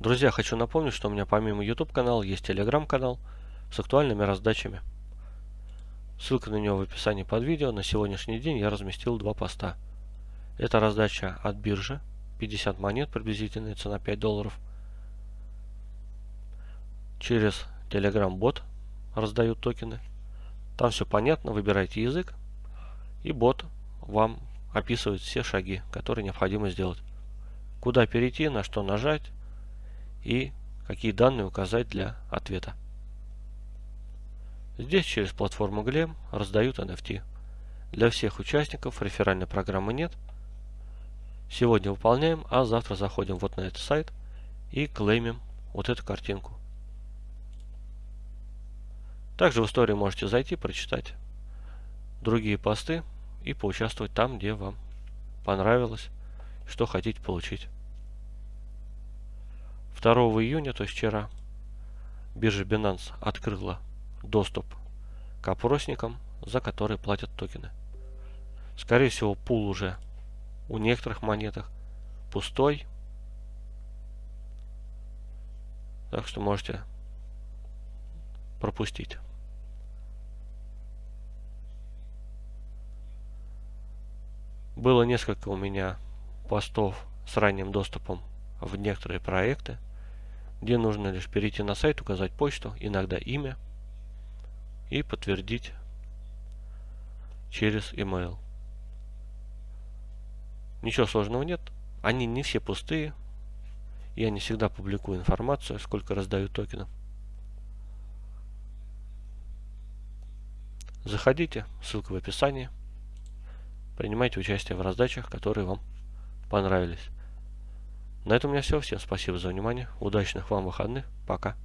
Друзья, хочу напомнить, что у меня помимо YouTube канала есть Telegram канал с актуальными раздачами. Ссылка на него в описании под видео. На сегодняшний день я разместил два поста. Это раздача от биржи. 50 монет, приблизительная цена 5 долларов. Через Telegram бот раздают токены. Там все понятно, выбирайте язык. И бот вам описывает все шаги, которые необходимо сделать. Куда перейти, на что нажать и какие данные указать для ответа. Здесь через платформу Glem раздают NFT. Для всех участников реферальной программы нет. Сегодня выполняем, а завтра заходим вот на этот сайт и клеймим вот эту картинку. Также в истории можете зайти, прочитать другие посты и поучаствовать там, где вам понравилось, что хотите получить. 2 июня, то есть вчера, биржа Binance открыла доступ к опросникам, за которые платят токены. Скорее всего, пул уже у некоторых монетах пустой. Так что можете пропустить. Было несколько у меня постов с ранним доступом в некоторые проекты где нужно лишь перейти на сайт, указать почту, иногда имя и подтвердить через email. Ничего сложного нет. Они не все пустые. Я не всегда публикую информацию, сколько раздаю токенов. Заходите, ссылка в описании. Принимайте участие в раздачах, которые вам понравились. На этом у меня все. Всем спасибо за внимание. Удачных вам выходных. Пока.